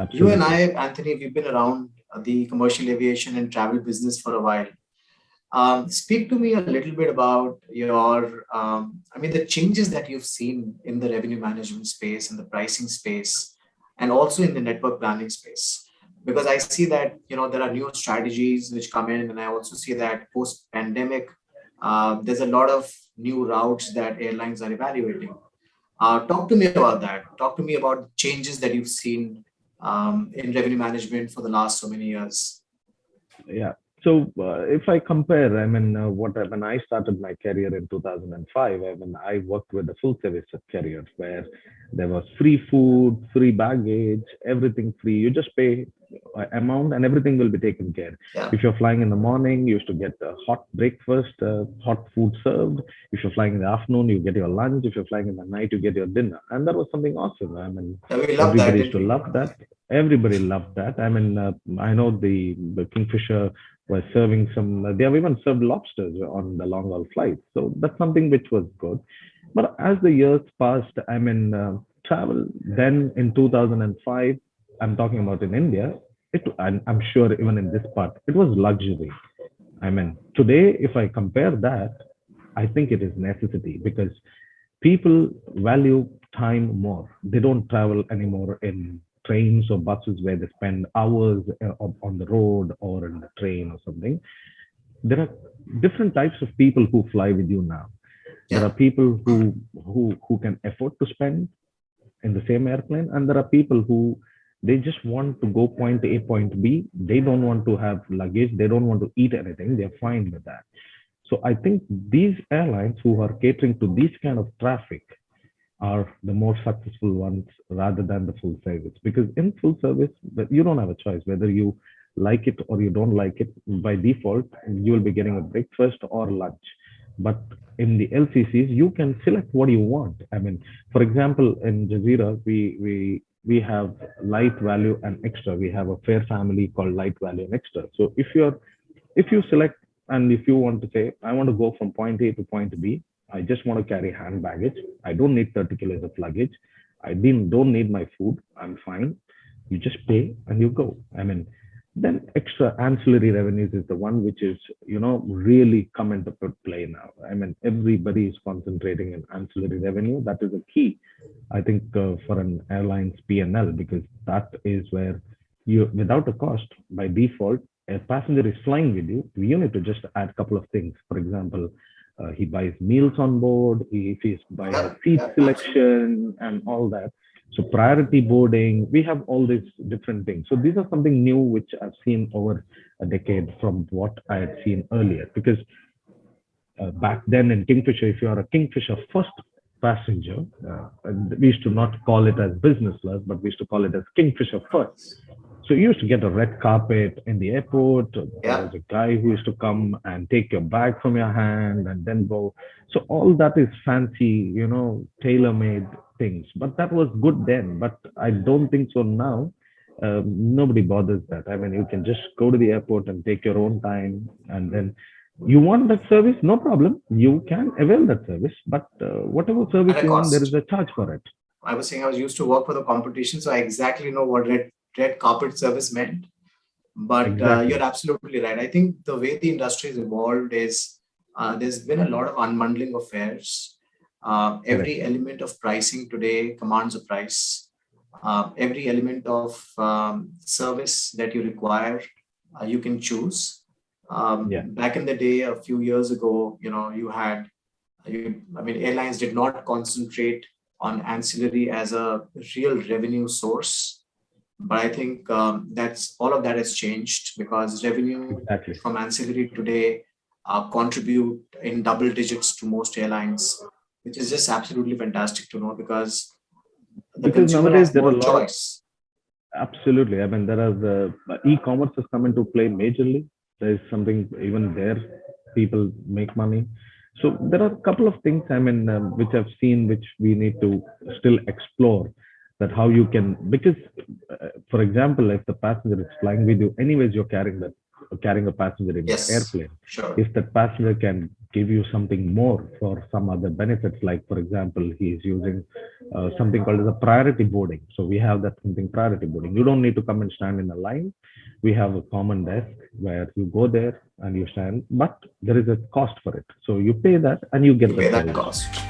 Absolutely. You and I, Anthony, we've been around the commercial aviation and travel business for a while. Um, speak to me a little bit about your, um, I mean, the changes that you've seen in the revenue management space and the pricing space, and also in the network planning space. Because I see that, you know, there are new strategies which come in, and I also see that post-pandemic, uh, there's a lot of new routes that airlines are evaluating. Uh, talk to me about that. Talk to me about changes that you've seen um, in revenue management for the last so many years. Yeah, so uh, if I compare, I mean, uh, what when I started my career in 2005, I mean, I worked with a full service carrier where there was free food, free baggage, everything free. You just pay amount and everything will be taken care. Yeah. If you're flying in the morning, you used to get a hot breakfast, uh, hot food served. If you're flying in the afternoon, you get your lunch. If you're flying in the night, you get your dinner. And that was something awesome. I mean, everybody that. used to love that. Everybody loved that. I mean, uh, I know the, the Kingfisher was serving some, they have even served lobsters on the long haul flights. So that's something which was good. But as the years passed, I mean, uh, travel then in 2005, I'm talking about in India, it, and I'm sure even in this part, it was luxury. I mean, today, if I compare that, I think it is necessity because people value time more. They don't travel anymore in trains or buses where they spend hours uh, on the road or in the train or something. There are different types of people who fly with you now. There are people who who who can afford to spend in the same airplane, and there are people who they just want to go point A, point B. They don't want to have luggage. They don't want to eat anything. They're fine with that. So I think these airlines who are catering to this kind of traffic are the more successful ones rather than the full service. Because in full service, you don't have a choice whether you like it or you don't like it. By default, you will be getting a breakfast or lunch. But in the LCCs, you can select what you want. I mean, for example, in Jazeera, we we we have light value and extra. We have a fare family called light value and extra. So if you're if you select and if you want to say, I want to go from point A to point B, I just want to carry hand baggage. I don't need 30 kilos of luggage. I didn't don't need my food. I'm fine. You just pay and you go. I mean, then extra ancillary revenues is the one which is, you know, really come into play now. I mean, everybody is concentrating in ancillary revenue. That is a key, I think, uh, for an airline's P&L because that is where you, without a cost, by default, a passenger is flying with you. You need to just add a couple of things. For example, uh, he buys meals on board, he, if he's buying seat selection and all that. So priority boarding, we have all these different things. So these are something new which I've seen over a decade from what I had seen earlier. Because uh, back then in Kingfisher, if you are a Kingfisher first passenger, uh, and we used to not call it as business class, but we used to call it as Kingfisher first. So you used to get a red carpet in the airport. There was a guy who used to come and take your bag from your hand and then go. So all that is fancy, you know, tailor-made things. But that was good then. But I don't think so now. Um, nobody bothers that. I mean, you can just go to the airport and take your own time, and then you want that service, no problem. You can avail that service. But uh, whatever service you want, there is a charge for it. I was saying I was used to work for the competition, so I exactly know what red red carpet service meant. But uh, you're absolutely right. I think the way the industry has evolved is uh, there's been a lot of unbundling of fares. Uh, every element of pricing today commands a price. Uh, every element of um, service that you require, uh, you can choose. Um, Yeah. Back in the day, a few years ago, you know, you had, you, I mean, airlines did not concentrate on ancillary as a real revenue source. But I think um, that's all of that has changed because revenue Exactly. from ancillary today uh, contribute in double digits to most airlines, which is just absolutely fantastic to know because the Because nowadays there are more a lot choice. Absolutely. I mean, there are the e-commerce has come into play majorly. There is something even there, people make money. So there are a couple of things, I mean, um, which I've seen, which we need to still explore that how you can, because uh, for example, if the passenger is flying with you, anyways, you're carrying that, carrying a passenger in Yes. the airplane. Sure. If that passenger can give you something more for some other benefits, like for example, he is using uh, something called as a priority boarding. So we have that something priority boarding. You don't need to come and stand in a line. We have a common desk where you go there and you stand, but there is a cost for it. So you pay that and you get You the pay that cost.